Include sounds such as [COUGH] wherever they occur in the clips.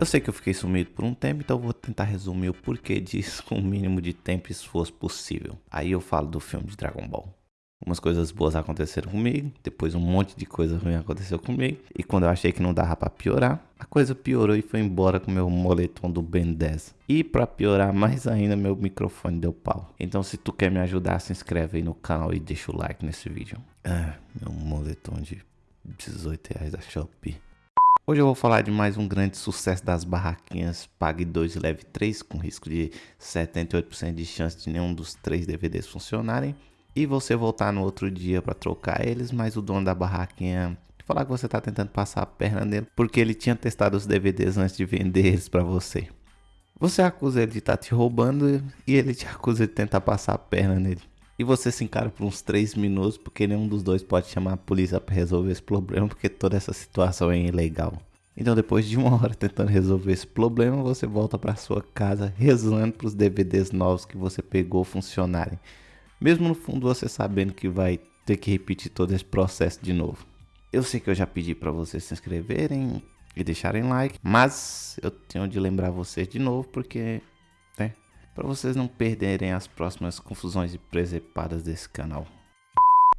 Eu sei que eu fiquei sumido por um tempo, então eu vou tentar resumir o porquê disso com o mínimo de tempo se fosse possível. Aí eu falo do filme de Dragon Ball. Umas coisas boas aconteceram comigo, depois um monte de coisa ruim aconteceu comigo, e quando eu achei que não dava para piorar, a coisa piorou e foi embora com meu moletom do Ben 10. E para piorar [LAUGHS] mais ainda, meu microfone deu pau. Então se tu quer me ajudar, se inscreve aí no canal e deixa o like nesse vídeo. Ah, meu moletom de 18 reais da Shopee. Hoje eu vou falar de mais um grande sucesso das barraquinhas Pague 2 e Leve 3, com risco de 78% de chance de nenhum dos três DVDs funcionarem. E você voltar no outro dia para trocar eles, mas o dono da barraquinha falar que você está tentando passar a perna nele porque ele tinha testado os DVDs antes de vender eles para você. Você acusa ele de estar tá te roubando e ele te acusa de tentar passar a perna nele. E você se encara por uns 3 minutos porque nenhum dos dois pode chamar a polícia para resolver esse problema porque toda essa situação é ilegal. Então depois de uma [LAUGHS] hora tentando resolver esse problema, você volta para sua casa rezando para os DVDs novos que você pegou funcionarem. Mesmo no fundo você sabendo que vai ter que repetir todo esse processo de novo. Eu sei que eu já pedi para vocês se inscreverem e deixarem like, mas eu tenho de lembrar vocês de novo porque para vocês não perderem as próximas confusões e presepadas desse canal.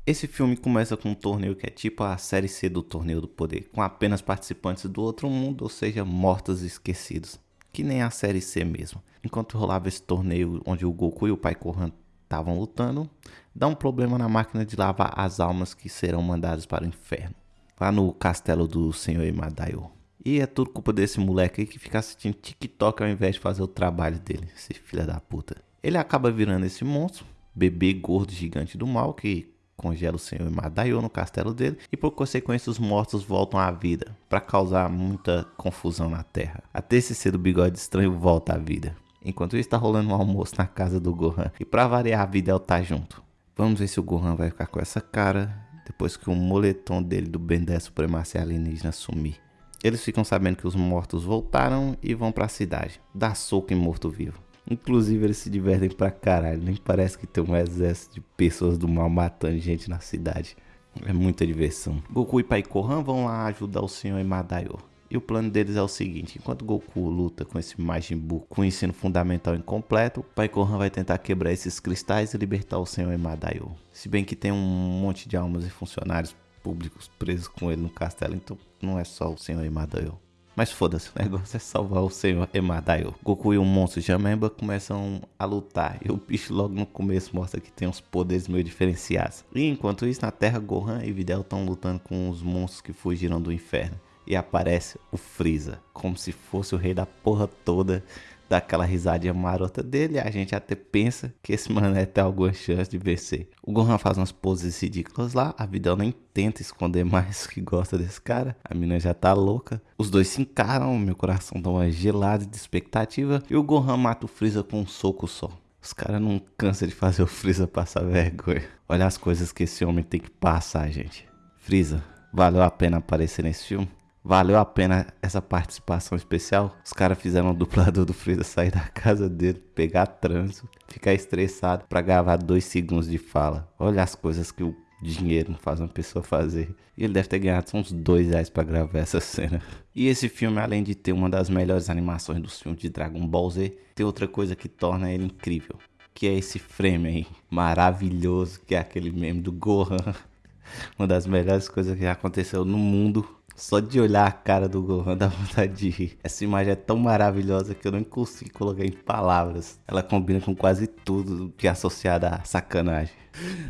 Esse filme começa com um torneio que é tipo a série C do Torneio do Poder, com apenas participantes do outro mundo, ou seja, mortos e esquecidos, que nem a série C mesmo. Enquanto rolava esse torneio onde o Goku e o Pai Kohan estavam lutando, dá um problema na máquina de lavar as almas que serão mandadas para o inferno, lá no castelo do Senhor Imadaio. E é tudo culpa desse moleque aí que fica assistindo TikTok ao invés de fazer o trabalho dele, esse filho da puta. Ele acaba virando esse monstro, bebê gordo gigante do mal que congela o senhor Madaio no castelo dele e por consequência os mortos voltam à vida para causar muita confusão na terra. Esse ser do bigode estranho volta à vida. Enquanto isso está rolando um almoço na casa do Gohan e para variar a vida ela tá junto. Vamos ver se o Gohan vai ficar com essa cara depois que o moletom dele do Ben 10 Supremacia Alienígena sumir. Eles ficam sabendo que os mortos voltaram e vão para a cidade, dar soco em morto-vivo. Inclusive eles se divertem pra caralho, nem parece que tem um exército de pessoas do mal matando gente na cidade. É muita diversão. Goku e Pai Kohan vão lá ajudar o Senhor Imadaio. E o plano deles é o seguinte, enquanto Goku luta com esse Majin Buu com o ensino fundamental incompleto, Pai Kohan vai tentar quebrar esses cristais e libertar o Senhor Imadaio. Se bem que tem um monte de almas e funcionários públicos presos com ele no castelo, então não é só o senhor Emadaio. Mas foda-se, [LAUGHS] o negócio é salvar o senhor Emadaio. Goku e o monstro Jamemba começam a lutar. E o bicho logo no começo mostra que tem uns poderes meio diferenciados. E enquanto isso, na Terra, Gohan e Videl estão lutando com os monstros que fugiram do inferno. E aparece o Freeza, como se fosse o rei da porra toda dá aquela risadinha marota dele, a gente até pensa que esse mané tem alguma chance de vencer. O Gohan faz umas poses ridículas lá, a Videl nem tenta esconder mais que gosta desse cara, a mina já tá louca. Os dois se encaram, meu coração dá uma gelada de expectativa, e o Gohan mata o Freeza com um soco só. Os caras não cansam de fazer o Freeza passar vergonha. Olha as coisas que esse homem tem que passar, gente. Freeza, valeu a pena aparecer nesse filme? Valeu a pena essa participação especial. Os caras fizeram o dublador do Freeza sair da casa dele, pegar trânsito, ficar estressado para gravar dois segundos de fala. Olha as coisas que o dinheiro faz uma pessoa fazer. E ele deve ter ganhado uns dois reais para gravar essa cena. E esse filme, além de ter uma das melhores animações dos filmes de Dragon Ball Z, tem outra coisa que torna ele incrível. Que é esse frame aí, maravilhoso, que é aquele meme do Gohan. [LAUGHS] Uma das melhores coisas que aconteceu no mundo só de olhar a cara do Gohan dá vontade de rir. Essa imagem é tão maravilhosa que eu não consigo colocar em palavras. Ela combina com quase tudo que é associado a sacanagem.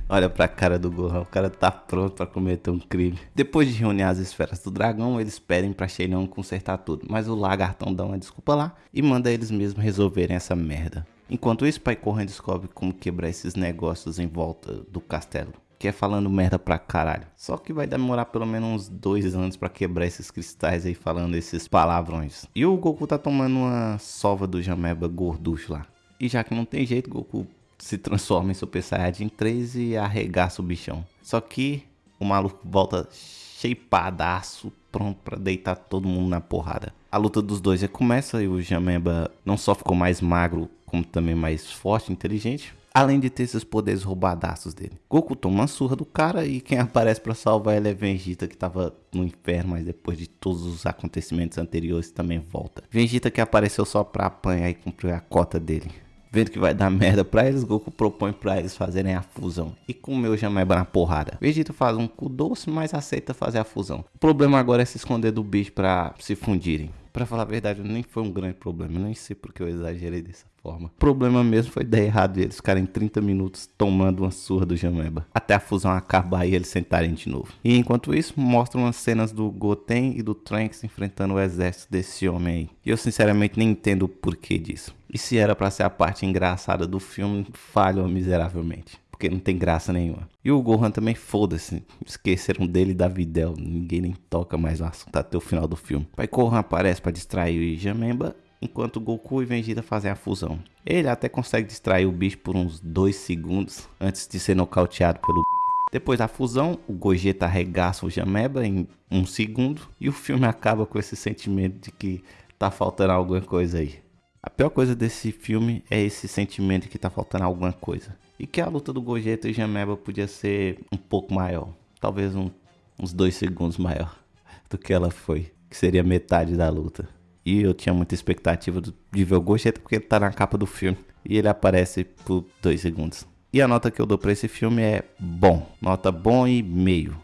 Olha pra cara do Gohan, o cara tá pronto para cometer um crime. Depois de reunir as esferas do dragão, eles pedem pra Shenlong consertar tudo. Mas o lagartão dá uma desculpa lá e manda eles mesmos resolverem essa merda. Enquanto isso, Pai Corran descobre como quebrar esses negócios em volta do castelo que é falando merda pra caralho. Só que vai demorar pelo menos uns dois anos para quebrar esses cristais aí falando esses palavrões. E o Goku tá tomando uma sova do Jameba gorducho lá. E já que não tem jeito, Goku se transforma em Super Saiyajin 3 e arregaça o bichão. Só que o maluco volta shapeadaço, pronto para deitar todo mundo na porrada. A luta dos dois já começa e o Jameba não só ficou mais magro, como também mais forte e inteligente. Além de ter esses poderes roubadaços dele. Goku toma uma surra do cara e quem aparece para salvar ele é Vegeta que tava no inferno, mas depois de todos os acontecimentos anteriores também volta. Vegeta que apareceu só pra apanhar e cumprir a cota dele. Vendo que vai dar merda pra eles, Goku propõe pra eles fazerem a fusão e comer o Jameba na porrada. Vegeta faz um cu doce, mas aceita fazer a fusão. O problema agora é se esconder do bicho pra se fundirem. Pra falar a verdade, nem foi um grande problema, nem sei porque eu exagerei dessa forma. O problema mesmo foi dar errado e eles ficarem 30 minutos tomando uma surra do Jameba. Até a fusão acabar e eles sentarem de novo. E enquanto isso, mostram as cenas do Goten e do Trunks enfrentando o exército desse homem aí. E eu sinceramente nem entendo o porquê disso. E se era para ser a parte engraçada do filme, falhou miseravelmente. Porque não tem graça nenhuma. E o Gohan também, foda-se. Esqueceram dele da Videl. Ninguém nem toca mais no assunto até o final do filme. Pai Gohan aparece para distrair o Jamemba. Enquanto Goku e Vegeta fazem a fusão. Ele até consegue distrair o bicho por uns 2 segundos antes de ser nocauteado pelo bicho. Depois da fusão, o Gogeta arregaça o Jameba em um segundo e o filme acaba com esse sentimento de que tá faltando alguma coisa aí. A pior coisa desse filme é esse sentimento de que tá faltando alguma coisa. E que a luta do Gogeta e Jameba podia ser um pouco maior. Talvez um, uns dois segundos maior [LAUGHS] do que ela foi. Que seria metade da luta. E eu tinha muita expectativa de ver o Gogeta porque ele tá na capa do filme. E ele aparece por dois segundos. E a nota que eu dou pra esse filme é bom. Nota bom e meio.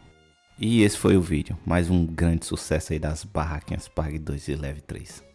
E esse foi o vídeo. Mais um grande sucesso aí das barraquinhas Park 2 e Leve 3.